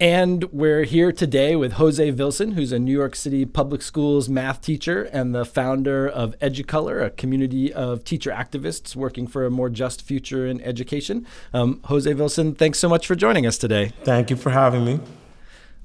And we're here today with Jose Vilson, who's a New York City public schools math teacher and the founder of EduColor, a community of teacher activists working for a more just future in education. Um, Jose Vilson, thanks so much for joining us today. Thank you for having me.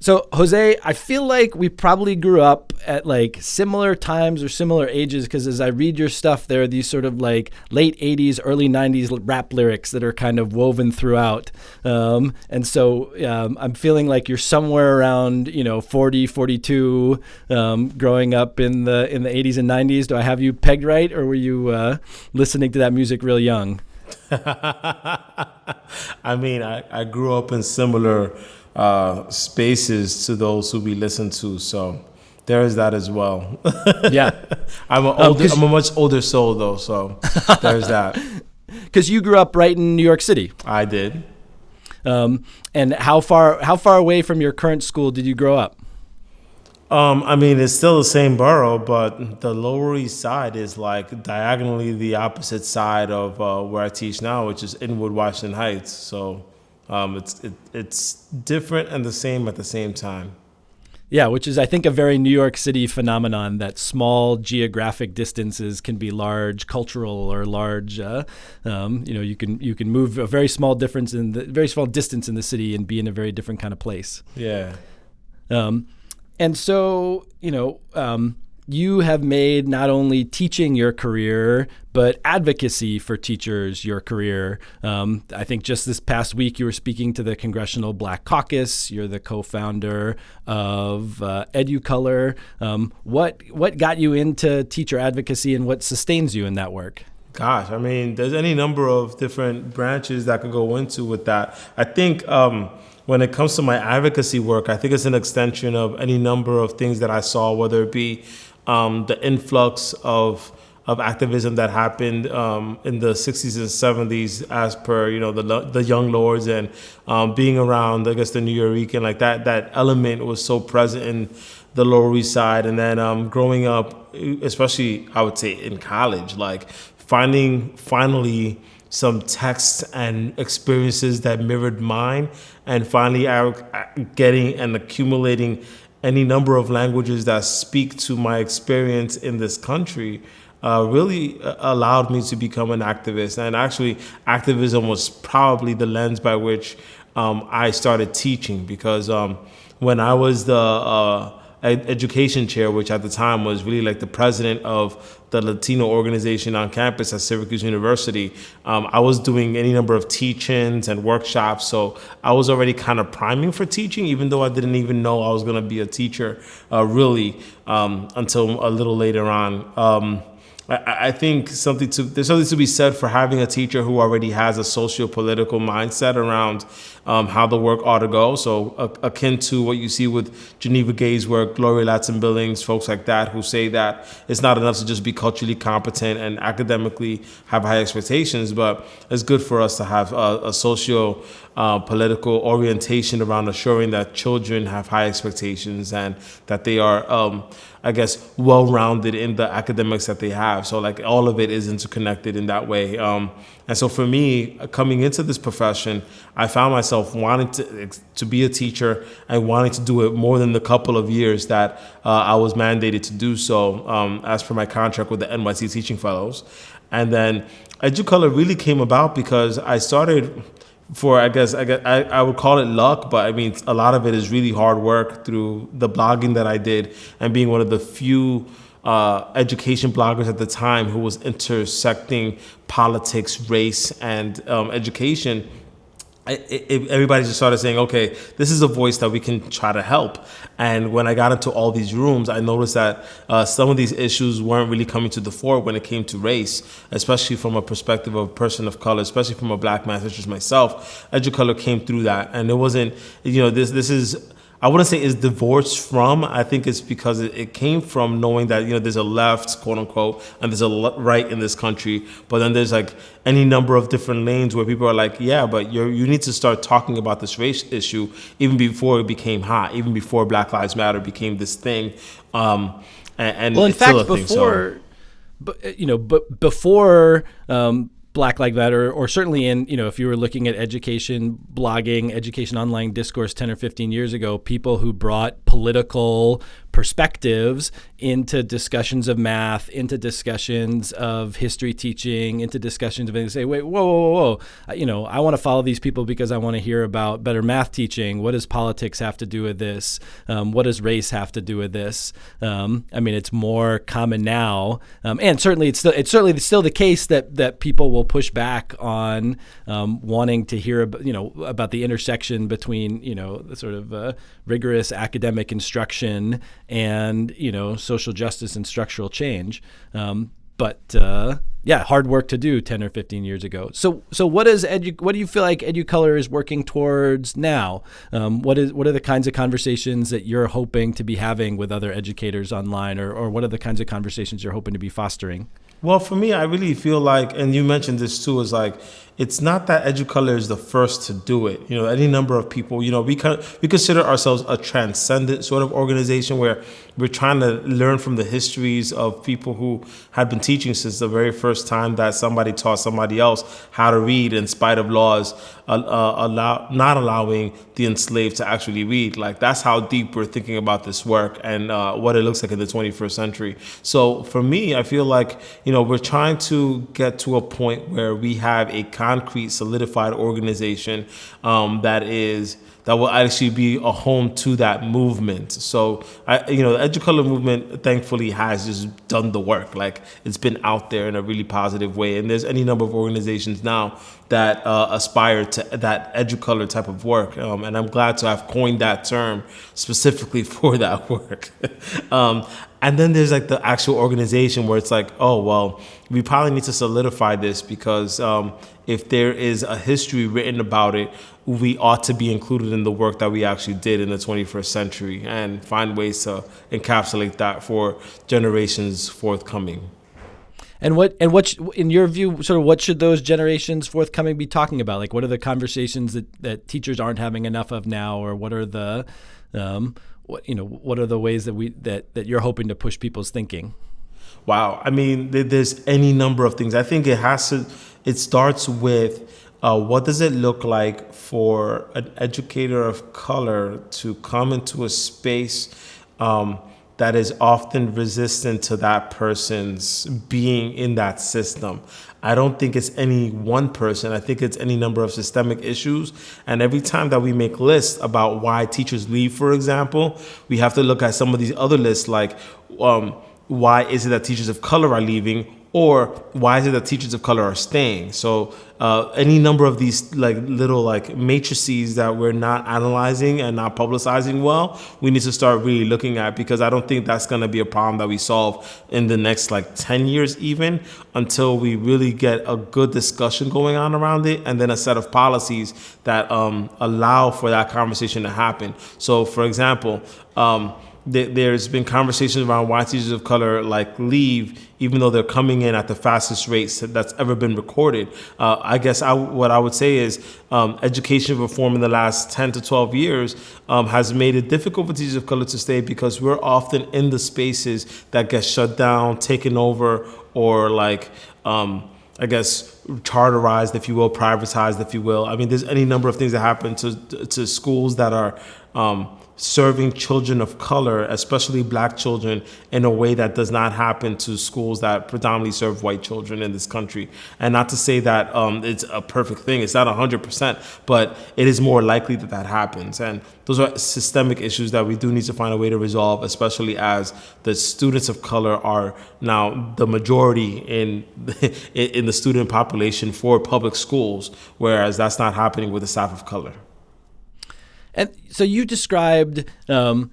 So, Jose, I feel like we probably grew up at like similar times or similar ages because as I read your stuff, there are these sort of like late 80s, early 90s rap lyrics that are kind of woven throughout. Um, and so um, I'm feeling like you're somewhere around, you know, 40, 42, um, growing up in the, in the 80s and 90s. Do I have you pegged right or were you uh, listening to that music real young? I mean, I, I grew up in similar uh, spaces to those who we listen to. So there is that as well. Yeah, I'm an older, I'm a much older soul though, so there's that. Because you grew up right in New York City. I did. Um, and how far how far away from your current school did you grow up? Um, I mean, it's still the same borough, but the Lower East Side is like diagonally the opposite side of uh, where I teach now, which is Inwood, Washington Heights. So um, it's it, it's different and the same at the same time. Yeah, which is I think a very New York City phenomenon that small geographic distances can be large cultural or large. Uh, um, you know, you can you can move a very small difference in the very small distance in the city and be in a very different kind of place. Yeah. Um, and so you know. Um, you have made not only teaching your career, but advocacy for teachers your career. Um, I think just this past week you were speaking to the Congressional Black Caucus. You're the co-founder of uh, EduColor. Um, what what got you into teacher advocacy, and what sustains you in that work? Gosh, I mean, there's any number of different branches that could go into with that. I think. Um, when it comes to my advocacy work, I think it's an extension of any number of things that I saw, whether it be um, the influx of of activism that happened um, in the 60s and 70s, as per you know the the Young Lords and um, being around, I guess the New York and like that that element was so present in the Lower East Side, and then um, growing up, especially I would say in college, like finding finally some texts and experiences that mirrored mine, and finally I, getting and accumulating any number of languages that speak to my experience in this country uh, really uh, allowed me to become an activist. And actually, activism was probably the lens by which um, I started teaching because um, when I was the uh, education chair, which at the time was really like the president of the Latino organization on campus at Syracuse University. Um, I was doing any number of teachings and workshops, so I was already kind of priming for teaching, even though I didn't even know I was going to be a teacher uh, really um, until a little later on. Um, I, think something to there's something to be said for having a teacher who already has a socio-political mindset around um, how the work ought to go. So uh, akin to what you see with Geneva Gay's work, Gloria Ladson-Billings, folks like that who say that it's not enough to just be culturally competent and academically have high expectations, but it's good for us to have a, a socio uh, political orientation around assuring that children have high expectations and that they are, um, I guess, well-rounded in the academics that they have. So like all of it is interconnected in that way. Um, and so for me, coming into this profession, I found myself wanting to, to be a teacher and wanting to do it more than the couple of years that uh, I was mandated to do so um, as per my contract with the NYC Teaching Fellows. And then EduColor really came about because I started for I guess I, guess I, I would call it luck, but I mean a lot of it is really hard work through the blogging that I did and being one of the few uh, education bloggers at the time who was intersecting politics, race, and um, education it, it, everybody just started saying, okay, this is a voice that we can try to help. And when I got into all these rooms, I noticed that uh, some of these issues weren't really coming to the fore when it came to race, especially from a perspective of a person of color, especially from a black man such as myself. EduColor came through that. And it wasn't, you know, this, this is I wouldn't say it's divorced from. I think it's because it, it, came from knowing that you know there's a left, quote unquote, and there's a right in this country. But then there's like any number of different lanes where people are like, yeah, but you you need to start talking about this race issue even before it became hot, even before Black Lives Matter became this thing. Um, and, and well, in fact, before, thing, so. but you know, but before. Um, Black Lives Matter, or certainly in, you know, if you were looking at education, blogging, education online discourse 10 or 15 years ago, people who brought political perspectives into discussions of math, into discussions of history teaching, into discussions of and say, wait, whoa, whoa, whoa, whoa. You know, I want to follow these people because I want to hear about better math teaching. What does politics have to do with this? Um, what does race have to do with this? Um, I mean, it's more common now, um, and certainly it's still it's certainly still the case that that people will push back on um, wanting to hear about you know about the intersection between you know the sort of uh, rigorous academic instruction and you know social justice and structural change. Um, but uh, yeah, hard work to do 10 or 15 years ago. So so what is edu- what do you feel like EduColor is working towards now? Um, what is what are the kinds of conversations that you're hoping to be having with other educators online, or or what are the kinds of conversations you're hoping to be fostering? Well, for me, I really feel like, and you mentioned this too, is like it's not that EduColor is the first to do it. You know, any number of people. You know, we con- we consider ourselves a transcendent sort of organization where we're trying to learn from the histories of people who have been teaching since the very first time that somebody taught somebody else how to read, in spite of laws uh, uh, allow not allowing the enslaved to actually read. Like that's how deep we're thinking about this work and uh, what it looks like in the 21st century. So for me, I feel like you know we're trying to get to a point where we have a concrete, solidified organization um, that is that will actually be a home to that movement. So, I, you know, the EduColor movement thankfully has just done the work. Like it's been out there in a really positive way. And there's any number of organizations now that uh, aspire to that EduColor type of work. Um, and I'm glad to have coined that term specifically for that work. um, and then there's like the actual organization where it's like, oh, well, we probably need to solidify this because um, if there is a history written about it, we ought to be included in the work that we actually did in the 21st century and find ways to encapsulate that for generations forthcoming. And what and what in your view, sort of what should those generations forthcoming be talking about? Like, what are the conversations that, that teachers aren't having enough of now, or what are the um, what you know what are the ways that we that that you're hoping to push people's thinking? Wow, I mean, there's any number of things. I think it has to. It starts with uh, what does it look like for an educator of color to come into a space um, that is often resistant to that person's being in that system? I don't think it's any one person. I think it's any number of systemic issues. And every time that we make lists about why teachers leave, for example, we have to look at some of these other lists like um, why is it that teachers of color are leaving or why is it that teachers of color are staying? So uh, any number of these like little like matrices that we're not analyzing and not publicizing well we need to start really looking at because i don't think that's going to be a problem that we solve in the next like 10 years even until we really get a good discussion going on around it and then a set of policies that um, allow for that conversation to happen. So for example um, there's been conversations around why teachers of color like leave even though they're coming in at the fastest rates that's ever been recorded. Uh, I guess I, what I would say is um, education reform in the last 10 to 12 years um, has made it difficult for teachers of color to stay because we're often in the spaces that get shut down, taken over, or like, um, I guess, charterized, if you will, privatized, if you will. I mean, there's any number of things that happen to, to schools that are um, serving children of color, especially black children, in a way that does not happen to schools that predominantly serve white children in this country. And not to say that um, it's a perfect thing, it's not 100%, but it is more likely that that happens. And those are systemic issues that we do need to find a way to resolve, especially as the students of color are now the majority in, in the student population for public schools, whereas that's not happening with the staff of color. And so you described um,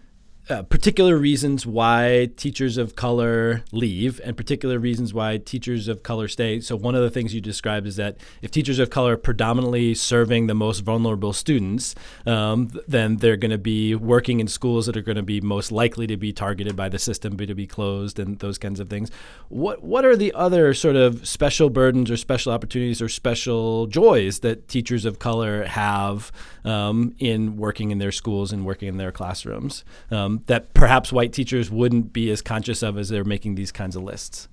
uh, particular reasons why teachers of color leave and particular reasons why teachers of color stay. So, one of the things you described is that if teachers of color are predominantly serving the most vulnerable students, um, then they're going to be working in schools that are going to be most likely to be targeted by the system, to be closed, and those kinds of things. What, what are the other sort of special burdens or special opportunities or special joys that teachers of color have um, in working in their schools and working in their classrooms? Um, that perhaps white teachers wouldn't be as conscious of as they're making these kinds of lists?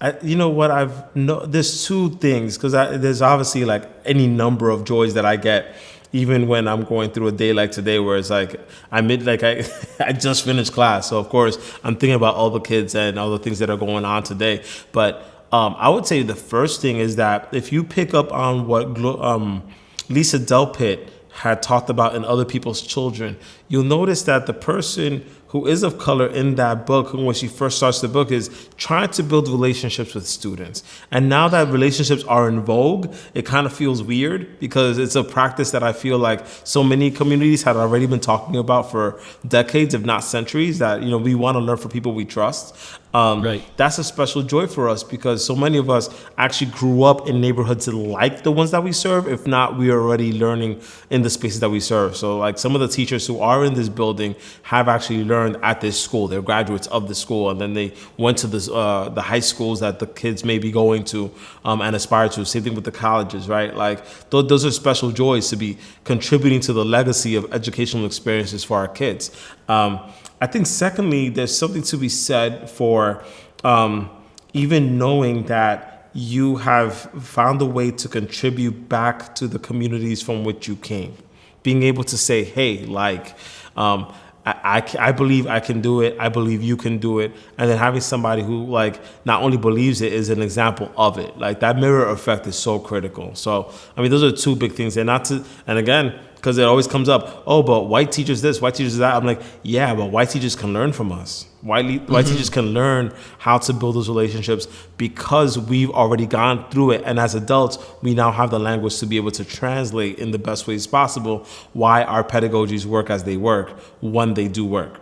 I, you know what I've no. There's two things because there's obviously like any number of joys that I get, even when I'm going through a day like today, where it's like I mid like I I just finished class, so of course I'm thinking about all the kids and all the things that are going on today. But um, I would say the first thing is that if you pick up on what um, Lisa Delpit had talked about in other people's children, you'll notice that the person who is of color in that book, when she first starts the book, is trying to build relationships with students. And now that relationships are in vogue, it kind of feels weird because it's a practice that I feel like so many communities had already been talking about for decades, if not centuries, that you know we want to learn from people we trust. Um, right. That's a special joy for us because so many of us actually grew up in neighborhoods like the ones that we serve. If not, we are already learning in the spaces that we serve. So, like some of the teachers who are in this building have actually learned at this school. They're graduates of the school, and then they went to this, uh, the high schools that the kids may be going to um, and aspire to. Same thing with the colleges, right? Like th- those are special joys to be contributing to the legacy of educational experiences for our kids. Um, I think, secondly, there's something to be said for um, even knowing that you have found a way to contribute back to the communities from which you came. Being able to say, hey, like, um, I, I, I, believe I can do it. I believe you can do it. And then having somebody who like not only believes it is an example of it. Like that mirror effect is so critical. So I mean, those are two big things. And not to and again, because it always comes up. Oh, but white teachers this, white teachers that. I'm like, yeah, but white teachers can learn from us. White mm-hmm. white teachers can learn how to build those relationships because we've already gone through it, and as adults, we now have the language to be able to translate in the best ways possible why our pedagogies work as they work when they do work.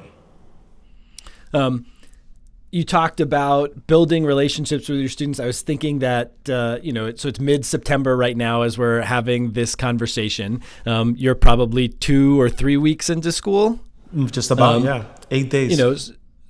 Um, you talked about building relationships with your students. I was thinking that uh, you know, so it's mid September right now as we're having this conversation. Um, you're probably two or three weeks into school. Just about, um, yeah, eight days. You know,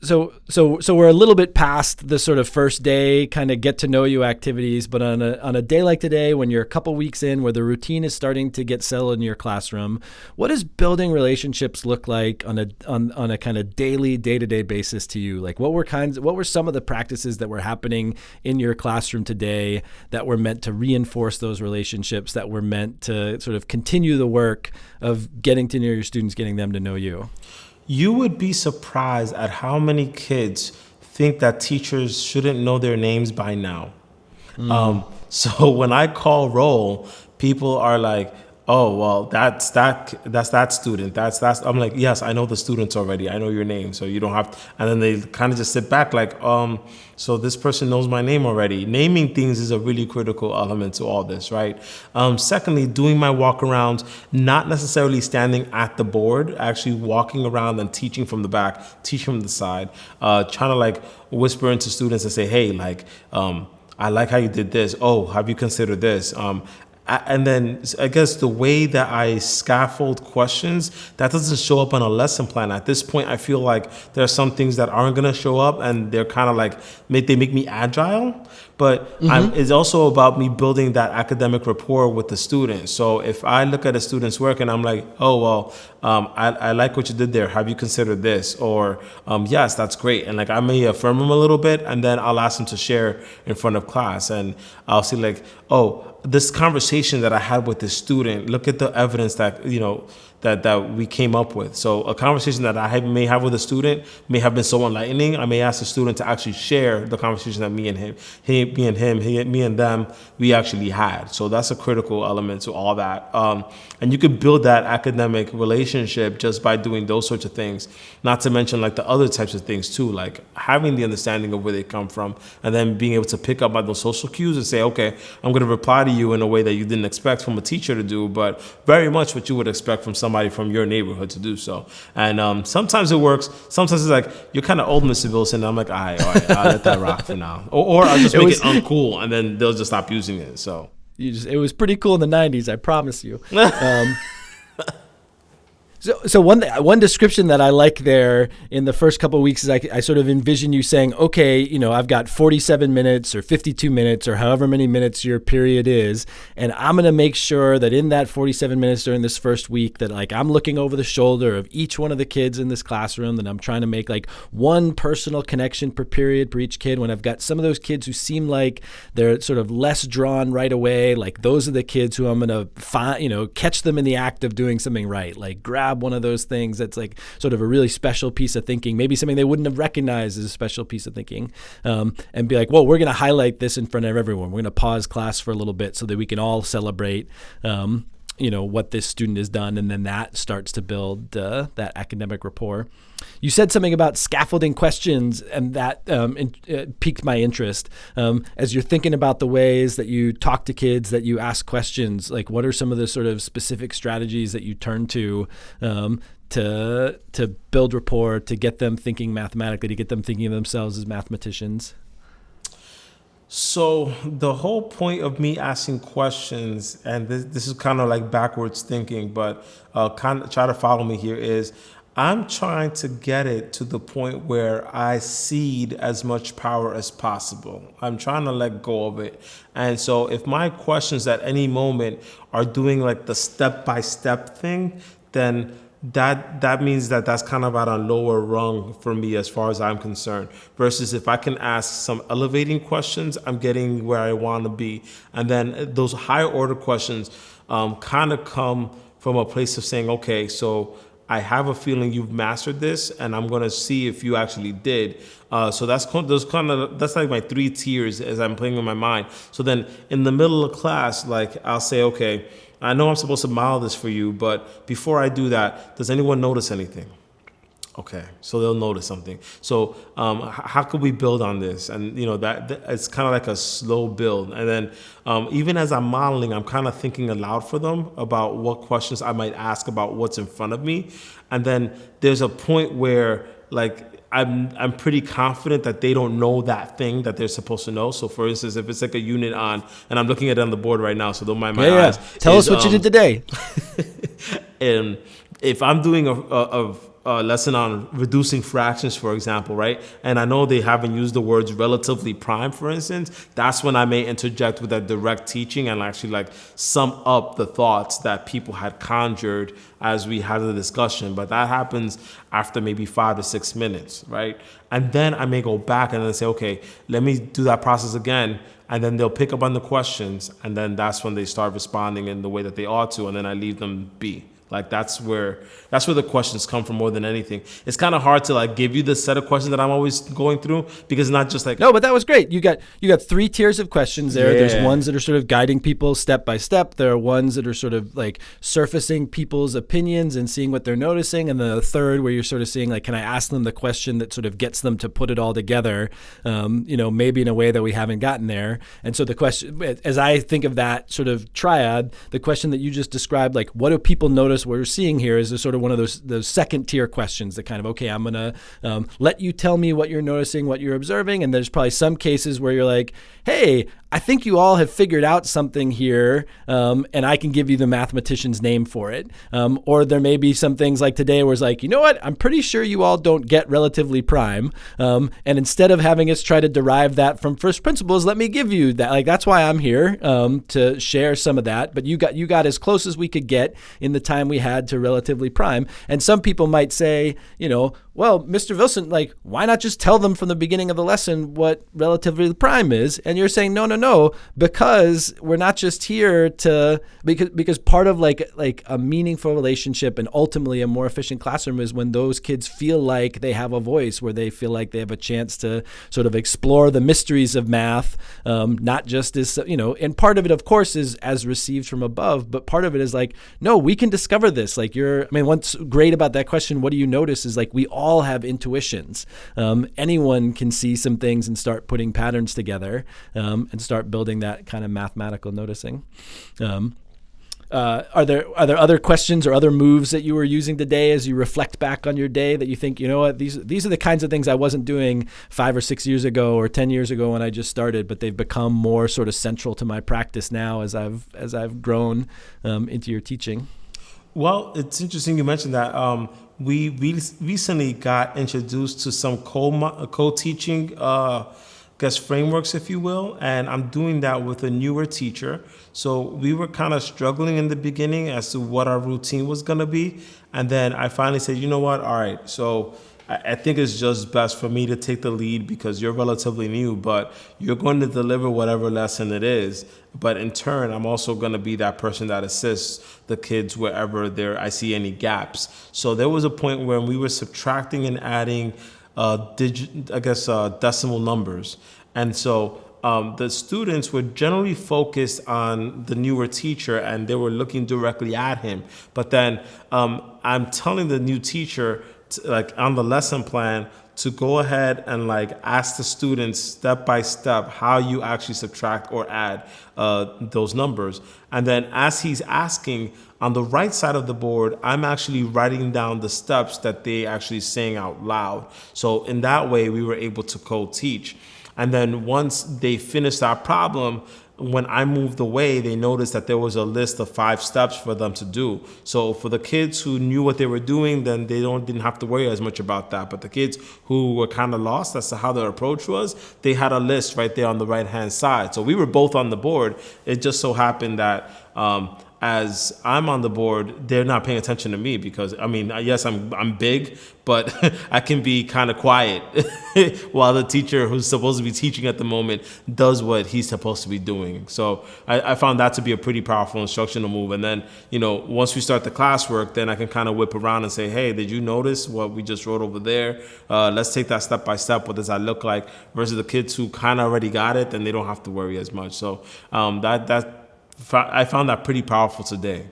so so so we're a little bit past the sort of first day kind of get to know you activities but on a on a day like today when you're a couple weeks in where the routine is starting to get settled in your classroom what does building relationships look like on a on, on a kind of daily day-to-day basis to you? Like what were kinds what were some of the practices that were happening in your classroom today that were meant to reinforce those relationships that were meant to sort of continue the work of getting to know your students getting them to know you you would be surprised at how many kids think that teachers shouldn't know their names by now. Mm. Um, so when I call roll, people are like, oh well that's that that's that student that's that's i'm like yes i know the students already i know your name so you don't have to, and then they kind of just sit back like um so this person knows my name already naming things is a really critical element to all this right um, secondly doing my walk arounds not necessarily standing at the board actually walking around and teaching from the back teaching from the side uh, trying to like whisper into students and say hey like um, I like how you did this. Oh, have you considered this? Um, and then I guess the way that I scaffold questions that doesn't show up on a lesson plan. At this point, I feel like there are some things that aren't gonna show up, and they're kind of like they make me agile but mm-hmm. it's also about me building that academic rapport with the student. So if I look at a student's work and I'm like, oh, well, um, I, I, like what you did there. Have you considered this? Or, um, yes, that's great. And like, I may affirm them a little bit and then I'll ask them to share in front of class. And I'll see like, oh, this conversation that I had with this student, look at the evidence that, you know, that that we came up with. So a conversation that I may have with a student may have been so enlightening. I may ask the student to actually share the conversation that me and him, he, me and him, he, me and them, we actually had. So that's a critical element to all that. Um, and you could build that academic relationship just by doing those sorts of things. Not to mention like the other types of things too, like having the understanding of where they come from, and then being able to pick up on those social cues and say, okay, I'm going to reply to you in a way that you didn't expect from a teacher to do, but very much what you would expect from someone somebody from your neighborhood to do so. And um, sometimes it works. Sometimes it's like you're kind of old, Mr. Wilson. I'm like, all right, all right, I'll let that rock for now. Or, or I'll just make it, was, it uncool, and then they'll just stop using it. So you just it was pretty cool in the '90s. I promise you. Um, So, so one one description that I like there in the first couple of weeks is I, I sort of envision you saying, okay, you know, I've got 47 minutes or 52 minutes or however many minutes your period is, and I'm going to make sure that in that 47 minutes during this first week that like I'm looking over the shoulder of each one of the kids in this classroom, that I'm trying to make like one personal connection per period per each kid. When I've got some of those kids who seem like they're sort of less drawn right away, like those are the kids who I'm going to find, you know, catch them in the act of doing something right, like grab grab one of those things that's like sort of a really special piece of thinking, maybe something they wouldn't have recognized as a special piece of thinking, um, and be like, well, we're going to highlight this in front of everyone. We're going to pause class for a little bit so that we can all celebrate. Um, you know what this student has done, and then that starts to build uh, that academic rapport. You said something about scaffolding questions, and that um, in, uh, piqued my interest. Um, as you're thinking about the ways that you talk to kids, that you ask questions, like what are some of the sort of specific strategies that you turn to um, to to build rapport, to get them thinking mathematically, to get them thinking of themselves as mathematicians? So the whole point of me asking questions, and this, this is kind of like backwards thinking, but uh, kind of try to follow me here is I'm trying to get it to the point where I cede as much power as possible. I'm trying to let go of it. And so if my questions at any moment are doing like the step by step thing, then that that means that that's kind of at a lower rung for me as far as I'm concerned. Versus if I can ask some elevating questions, I'm getting where I want to be. And then those higher order questions um, kind of come from a place of saying, okay, so I have a feeling you've mastered this, and I'm gonna see if you actually did. Uh, so that's those kind of that's like my three tiers as I'm playing in my mind. So then in the middle of class, like I'll say, okay I know I'm supposed to model this for you, but before I do that, does anyone notice anything? Okay, so they'll notice something. So um, how could we build on this? And you know that, that it's kind of like a slow build. And then um, even as I'm modeling, I'm kind of thinking aloud for them about what questions I might ask about what's in front of me. And then there's a point where like I'm I'm pretty confident that they don't know that thing that they're supposed to know. So, for instance, if it's like a unit on, and I'm looking at it on the board right now, so don't mind my yeah, eyes. Yeah. Tell is, us what um, you did today. and if I'm doing a, a, a uh, lesson on reducing fractions, for example, right? And I know they haven't used the words relatively prime, for instance. That's when I may interject with that direct teaching and actually like sum up the thoughts that people had conjured as we had the discussion. But that happens after maybe five to six minutes, right? And then I may go back and then say, okay, let me do that process again. And then they'll pick up on the questions. And then that's when they start responding in the way that they ought to. And then I leave them be. Like that's where that's where the questions come from more than anything. It's kind of hard to like give you the set of questions that I'm always going through because not just like no, but that was great. You got you got three tiers of questions there. Yeah. There's ones that are sort of guiding people step by step. There are ones that are sort of like surfacing people's opinions and seeing what they're noticing, and then the third where you're sort of seeing like, can I ask them the question that sort of gets them to put it all together? Um, you know, maybe in a way that we haven't gotten there. And so the question, as I think of that sort of triad, the question that you just described, like what do people notice? What we're seeing here is a sort of one of those those second tier questions that kind of okay, I'm gonna um, let you tell me what you're noticing, what you're observing, and there's probably some cases where you're like, hey, I think you all have figured out something here, um, and I can give you the mathematician's name for it. Um, or there may be some things like today where it's like, you know what, I'm pretty sure you all don't get relatively prime. Um, and instead of having us try to derive that from first principles, let me give you that. Like that's why I'm here um, to share some of that. But you got you got as close as we could get in the time we had to relatively prime. And some people might say, you know, well, Mr. Wilson, like, why not just tell them from the beginning of the lesson what relatively prime is? And you're saying, no, no, no, because we're not just here to because because part of like like a meaningful relationship and ultimately a more efficient classroom is when those kids feel like they have a voice, where they feel like they have a chance to sort of explore the mysteries of math, um, not just as you know. And part of it, of course, is as received from above, but part of it is like, no, we can discover this. Like you're, I mean, what's great about that question? What do you notice? Is like we all all have intuitions. Um, anyone can see some things and start putting patterns together um, and start building that kind of mathematical noticing. Um, uh, are there are there other questions or other moves that you were using today as you reflect back on your day that you think you know what these these are the kinds of things I wasn't doing five or six years ago or ten years ago when I just started, but they've become more sort of central to my practice now as I've as I've grown um, into your teaching. Well, it's interesting you mentioned that. Um, we re- recently got introduced to some co co teaching. Uh, guess frameworks, if you will, and I'm doing that with a newer teacher. So we were kind of struggling in the beginning as to what our routine was going to be, and then I finally said, you know what, all right, so I think it's just best for me to take the lead because you're relatively new, but you're going to deliver whatever lesson it is. But in turn, I'm also going to be that person that assists the kids wherever there I see any gaps. So there was a point when we were subtracting and adding, uh, digit, I guess, uh, decimal numbers, and so um, the students were generally focused on the newer teacher and they were looking directly at him. But then um, I'm telling the new teacher like on the lesson plan to go ahead and like ask the students step by step how you actually subtract or add uh, those numbers. And then as he's asking on the right side of the board, I'm actually writing down the steps that they actually saying out loud. So in that way, we were able to co-teach. And then once they finished our problem, when I moved away, they noticed that there was a list of five steps for them to do. So for the kids who knew what they were doing, then they don't didn't have to worry as much about that. But the kids who were kind of lost as to how their approach was, they had a list right there on the right hand side. So we were both on the board. It just so happened that um, as I'm on the board, they're not paying attention to me because I mean, yes, I'm I'm big, but I can be kind of quiet while the teacher who's supposed to be teaching at the moment does what he's supposed to be doing. So I, I, found that to be a pretty powerful instructional move. And then you know, once we start the classwork, then I can kind of whip around and say, hey, did you notice what we just wrote over there? Uh, let's take that step by step. What does that look like? Versus the kids who kind of already got it, then they don't have to worry as much. So um, that that I found that pretty powerful today.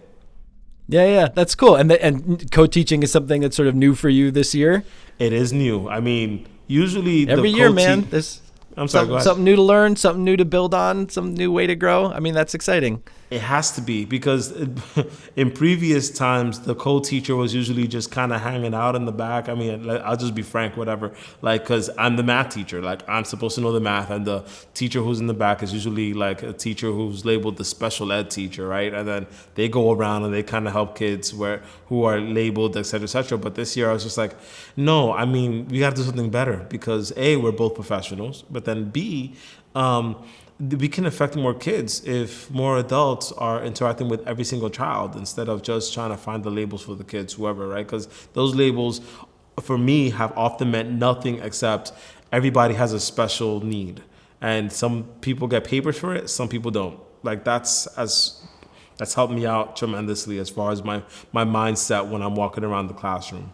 Yeah, yeah, that's cool. And the, and co-teaching is something that's sort of new for you this year. It is new. I mean, usually every year, man. This I'm sorry. Something, something new to learn, something new to build on, some new way to grow. I mean, that's exciting. It has to be because in previous times the co-teacher was usually just kind of hanging out in the back. I mean, I'll just be frank, whatever. Like, cause I'm the math teacher. Like, I'm supposed to know the math, and the teacher who's in the back is usually like a teacher who's labeled the special ed teacher, right? And then they go around and they kind of help kids where who are labeled, et cetera, et cetera. But this year I was just like, no. I mean, we got to do something better because a we're both professionals, but then b um, we can affect more kids if more adults are interacting with every single child instead of just trying to find the labels for the kids, whoever, right? Because those labels, for me, have often meant nothing except everybody has a special need. And some people get papers for it, some people don't. Like that's as that's helped me out tremendously as far as my my mindset when I'm walking around the classroom.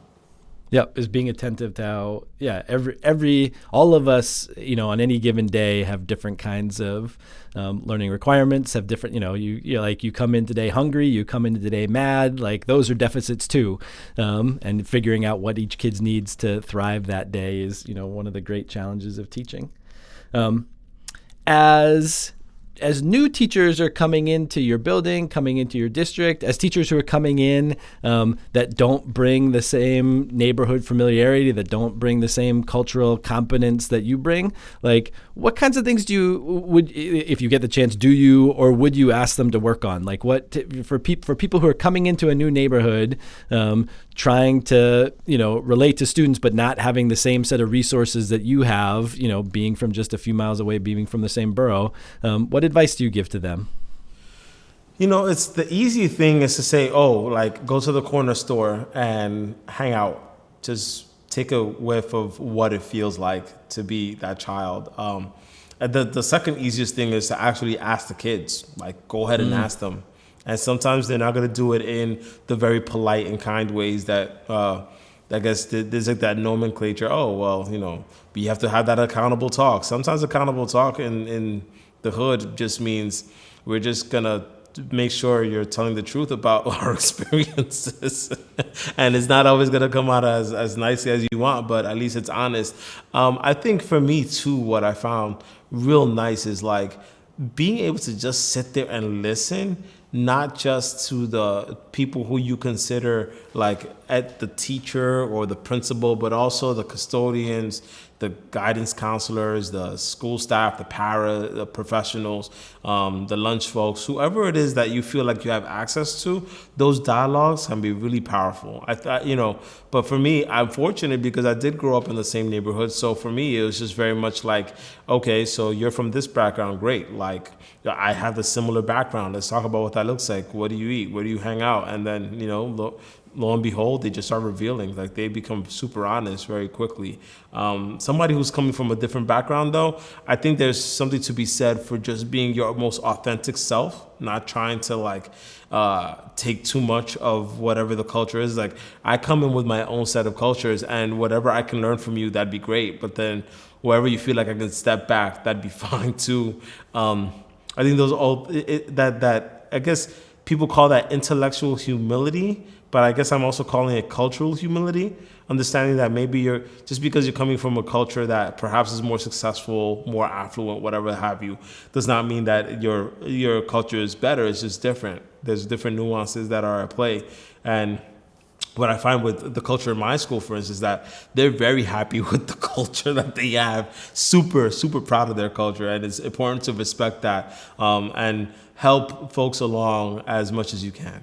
Yep, is being attentive to how yeah every every all of us you know on any given day have different kinds of um, learning requirements have different you know you you like you come in today hungry you come in today mad like those are deficits too. Um, and figuring out what each kid's needs to thrive that day is you know one of the great challenges of teaching. Um, as as new teachers are coming into your building, coming into your district, as teachers who are coming in um, that don't bring the same neighborhood familiarity, that don't bring the same cultural competence that you bring, like what kinds of things do you would if you get the chance do you or would you ask them to work on? Like what for people for people who are coming into a new neighborhood, um, trying to you know relate to students but not having the same set of resources that you have, you know, being from just a few miles away, being from the same borough. Um, what advice do you give to them? You know, it's the easy thing is to say, oh, like go to the corner store and hang out. Just take a whiff of what it feels like to be that child. Um, the, the second easiest thing is to actually ask the kids, like go ahead and mm. ask them. And sometimes they're not going to do it in the very polite and kind ways that, uh, I guess there's like that nomenclature. Oh, well, you know, you have to have that accountable talk. Sometimes accountable talk in, in the hood just means we're just gonna make sure you're telling the truth about our experiences. and it's not always gonna come out as, as nicely as you want, but at least it's honest. Um, I think for me too, what I found real nice is like being able to just sit there and listen not just to the people who you consider like at the teacher or the principal, but also the custodians, the guidance counselors, the school staff, the para the professionals, um, the lunch folks, whoever it is that you feel like you have access to, those dialogues can be really powerful. I thought, you know, but for me, I'm fortunate because I did grow up in the same neighborhood. So for me, it was just very much like, okay, so you're from this background, great. Like, I have a similar background. Let's talk about what that looks like. What do you eat? Where do you hang out? And then, you know, lo and behold, they just start revealing. Like they become super honest very quickly. Um, somebody who's coming from a different background, though, I think there's something to be said for just being your most authentic self, not trying to like uh, take too much of whatever the culture is. Like I come in with my own set of cultures, and whatever I can learn from you, that'd be great. But then wherever you feel like I can step back, that'd be fine too. Um, I think those all it, it, that that I guess people call that intellectual humility but I guess I'm also calling it cultural humility, understanding that maybe you're just because you're coming from a culture that perhaps is more successful, more affluent, whatever have you, does not mean that your your culture is better. It's just different. There's different nuances that are at play, and what I find with the culture in my school, for instance, is that they're very happy with the culture that they have. Super, super proud of their culture, and it's important to respect that um, and help folks along as much as you can.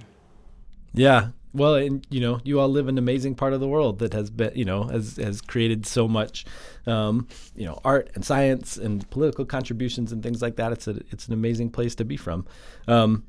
Yeah, well, and you know, you all live in an amazing part of the world that has been, you know, has has created so much, um, you know, art and science and political contributions and things like that. It's a it's an amazing place to be from. Um,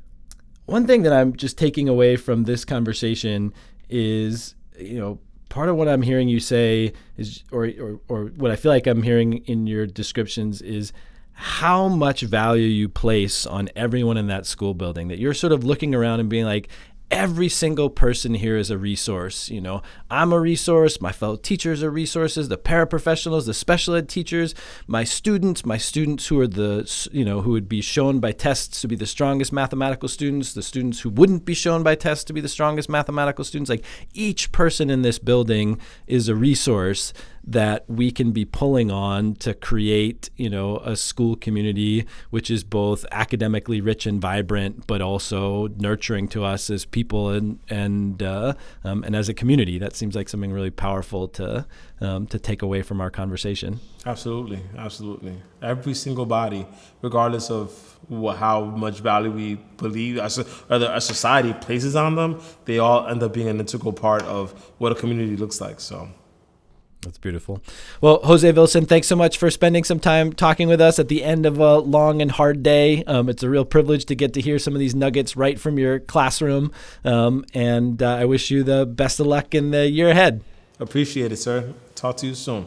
one thing that I'm just taking away from this conversation is, you know, part of what I'm hearing you say is, or or, or what I feel like I'm hearing in your descriptions is how much value you place on everyone in that school building that you're sort of looking around and being like every single person here is a resource. You know, I'm a resource, my fellow teachers are resources, the paraprofessionals, the special ed teachers, my students, my students who are the, you know, who would be shown by tests to be the strongest mathematical students, the students who wouldn't be shown by tests to be the strongest mathematical students. Like each person in this building is a resource that we can be pulling on to create, you know, a school community which is both academically rich and vibrant, but also nurturing to us as people and and uh, um, and as a community. That seems like something really powerful to um, to take away from our conversation. Absolutely, absolutely. Every single body, regardless of how much value we believe as a, a society places on them, they all end up being an integral part of what a community looks like. So. That's beautiful. Well, Jose Vilson, thanks so much for spending some time talking with us at the end of a long and hard day. Um, it's a real privilege to get to hear some of these nuggets right from your classroom. Um, and uh, I wish you the best of luck in the year ahead. Appreciate it, sir. Talk to you soon.